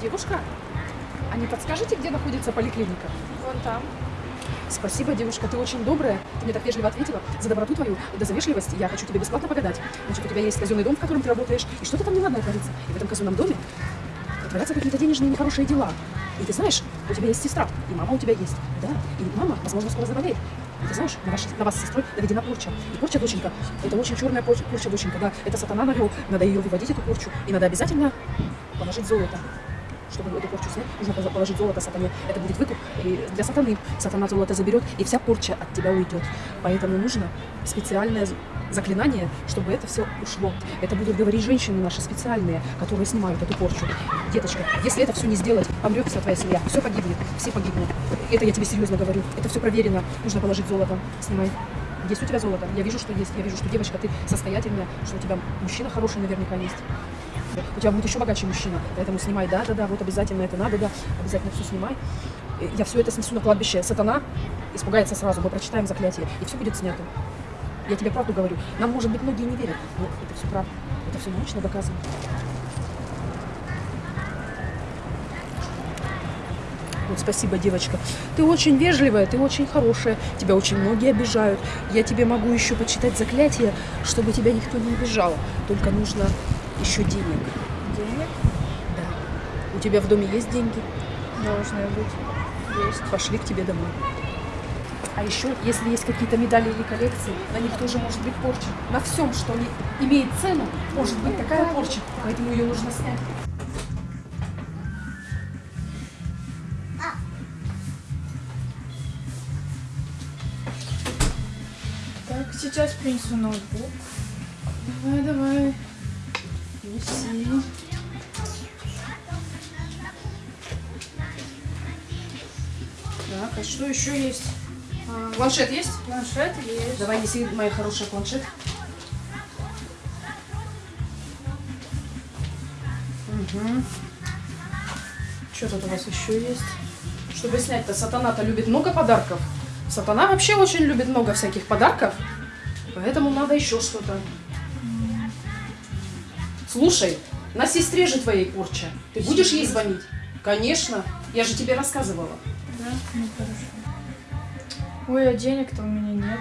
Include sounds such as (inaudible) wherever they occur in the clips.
Девушка, а не подскажете, где находится поликлиника? Вон там. Спасибо, девушка, ты очень добрая. Ты мне так вежливо ответила. За доброту твою, да за вежливость я хочу тебе бесплатно погадать. Значит, у тебя есть казенный дом, в котором ты работаешь, и что-то там неладное творится. И в этом казенном доме творятся какие-то денежные нехорошие дела. И ты знаешь, у тебя есть сестра, и мама у тебя есть. Да, и мама, возможно, скоро заболеет. И ты знаешь, на, ваш, на вас с сестрой наведена порча. И порча, доченька, это очень черная порча, порча, доченька, да. Это сатана навел, надо ее выводить, эту порчу. И надо обязательно положить золото. Чтобы эту порчу снять, нужно положить золото сатане. Это будет выкуп и для сатаны. Сатана золото заберет, и вся порча от тебя уйдет. Поэтому нужно специальное заклинание, чтобы это все ушло. Это будут говорить женщины наши специальные, которые снимают эту порчу. Деточка, если это все не сделать, помрет вся твоя семья, все погибнет, все погибнут. Это я тебе серьезно говорю. Это все проверено. Нужно положить золото. Снимай. Есть у тебя золото? Я вижу, что есть. Я вижу, что девочка, ты состоятельная, что у тебя мужчина хороший наверняка есть. У тебя будет еще богаче мужчина, поэтому снимай, да, да, да, вот обязательно это надо, да, обязательно все снимай. Я все это снесу на кладбище. Сатана испугается сразу, мы прочитаем заклятие, и все будет снято. Я тебе правду говорю. Нам, может быть, многие не верят, но это все правда. Это все научно доказано. Вот спасибо, девочка. Ты очень вежливая, ты очень хорошая. Тебя очень многие обижают. Я тебе могу еще почитать заклятие, чтобы тебя никто не обижал. Только нужно еще денег. Денег Да. У тебя в доме есть деньги? должны быть. Есть. Пошли к тебе домой. А еще, если есть какие-то медали или коллекции, на них тоже может быть порча. На всем, что не имеет цену, может быть такая порча. Поэтому ее нужно снять. Так, сейчас принесу ноутбук. Давай, давай. Неси. Так, а что еще есть? А, Планшет есть? планшет есть. Давай неси, моя хорошая, планшет. Угу. Что тут у вас еще есть? Чтобы снять-то, сатана-то любит много подарков. Сатана вообще очень любит много всяких подарков. Поэтому надо еще что-то. Слушай, на сестре же твоей порча. Ты будешь ей звонить? Конечно. Я же тебе рассказывала. Да? Ну хорошо. Ой, а денег-то у меня нет.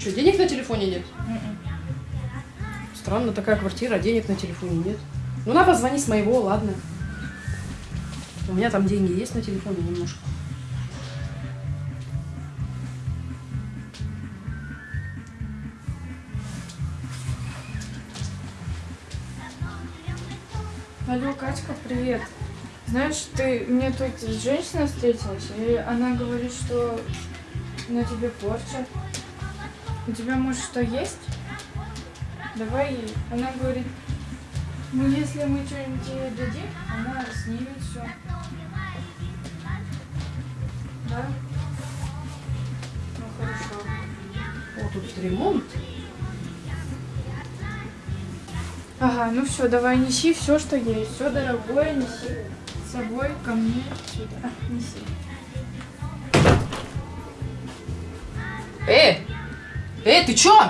Что, денег на телефоне нет? Мгм. Странно, такая квартира, а денег на телефоне нет. Ну, на, позвони с моего, ладно. У меня там деньги есть на телефоне немножко. Алло, Катька, привет. Знаешь, ты мне тут женщина встретилась, и она говорит, что на тебе порча. У тебя, может, что есть? Давай ей. Она говорит, ну если мы что-нибудь ей дадим, она снимет все. Да? Ну хорошо. О, тут ремонт. Ага, ну все, давай неси все, что есть. Все дорогое неси с собой ко мне сюда. Неси. Э! Э, ты чё?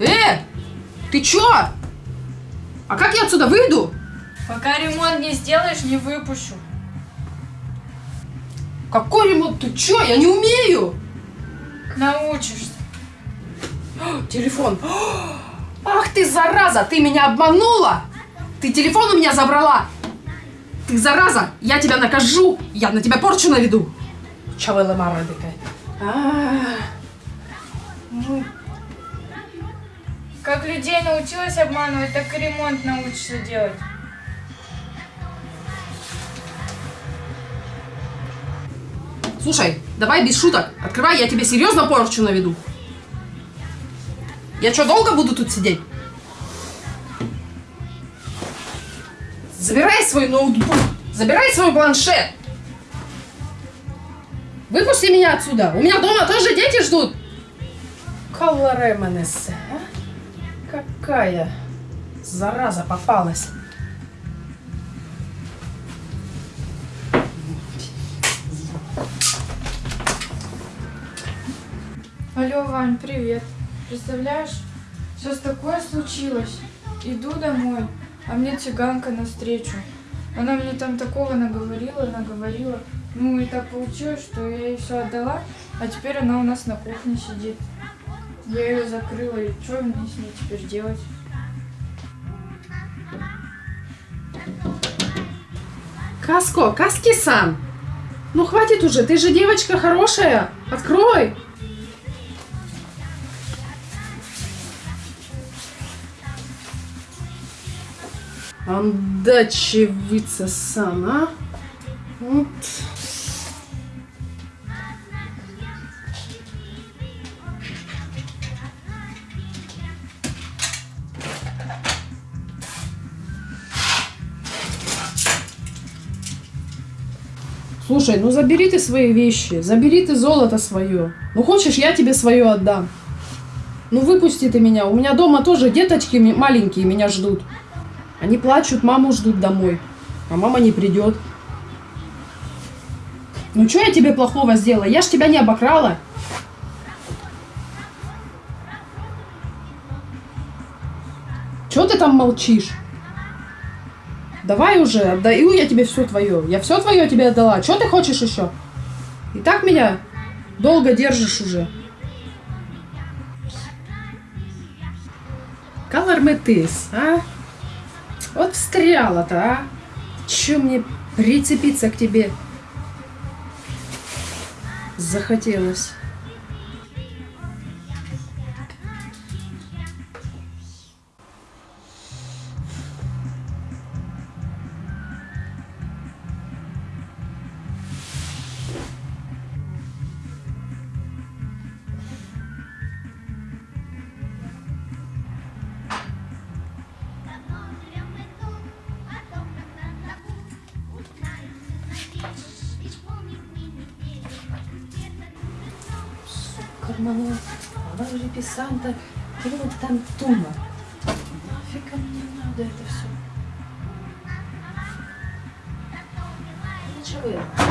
Э! Ты чё? А как я отсюда выйду? Пока ремонт не сделаешь, не выпущу. Какой ремонт? Ты чё? Я не умею! Научишься. Телефон. Ах ты, зараза! Ты меня обманула! Ты телефон у меня забрала! Ты, зараза! Я тебя накажу! Я на тебя порчу наведу! Чавела мара такая. А, Ну, Как людей научилась обманывать, так и ремонт научишься делать. Слушай, давай без шуток. Открывай, я тебе серьезно порчу наведу. Я что, долго буду тут сидеть? Забирай свой ноутбук. Забирай свой планшет. Выпусти меня отсюда. У меня дома тоже дети ждут. Калларе Менесе, а? Какая зараза попалась. Алло, Вань, привет. Представляешь, сейчас такое случилось. Иду домой, а мне цыганка навстречу. Она мне там такого наговорила, наговорила. Ну и так получилось, что я ей все отдала, а теперь она у нас на кухне сидит. Я ее закрыла, и что мне с ней теперь делать? Каско, Каски-сан! Ну хватит уже, ты же девочка хорошая. Открой! Андачевица-сан, а? Вот. Слушай, ну забери ты свои вещи, забери ты золото свое. Ну хочешь, я тебе свое отдам. Ну выпусти ты меня. У меня дома тоже деточки маленькие меня ждут. Они плачут, маму ждут домой. А мама не придет. Ну что я тебе плохого сделала? Я ж тебя не обокрала. Чего ты там молчишь? Давай уже, отдаю я тебе все твое. Я все твое тебе отдала. Что ты хочешь еще? И так меня долго держишь уже. Каларметыс, а? Вот встряла-то, а? Че мне прицепиться к тебе захотелось? Карману, положи писанта, кинуть тантума. Нафига мне надо это все? Ничего.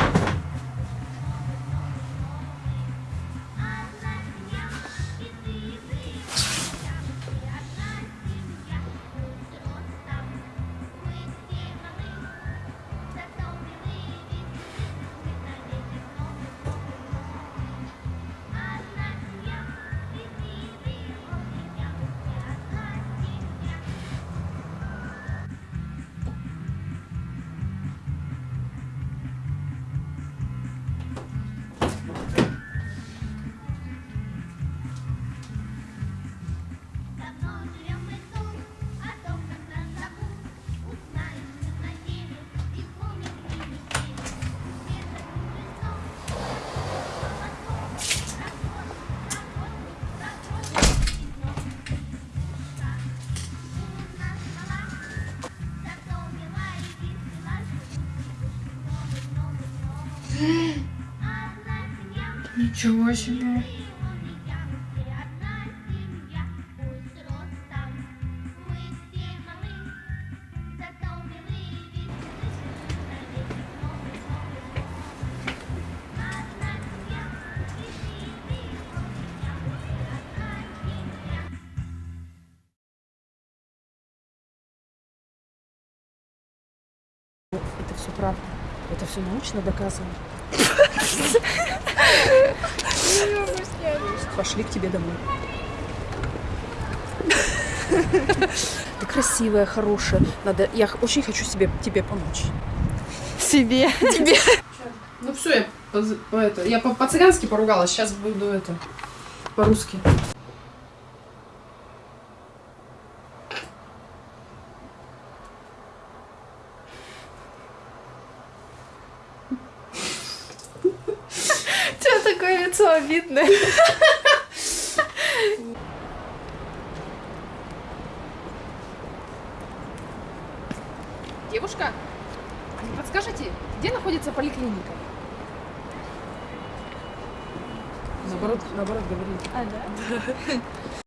Ничего себе. Это все правда. Это все научно доказано. (laughs) Пошли к тебе домой. Ты красивая, хорошая. Надо, я очень хочу себе, тебе помочь. Себе. Ну все, я, поз- по это, я по- по-цыгански поругалась, сейчас буду это по-русски. Что обидное? Девушка, не подскажете, где находится поликлиника? Наоборот, наоборот говорили. А, да?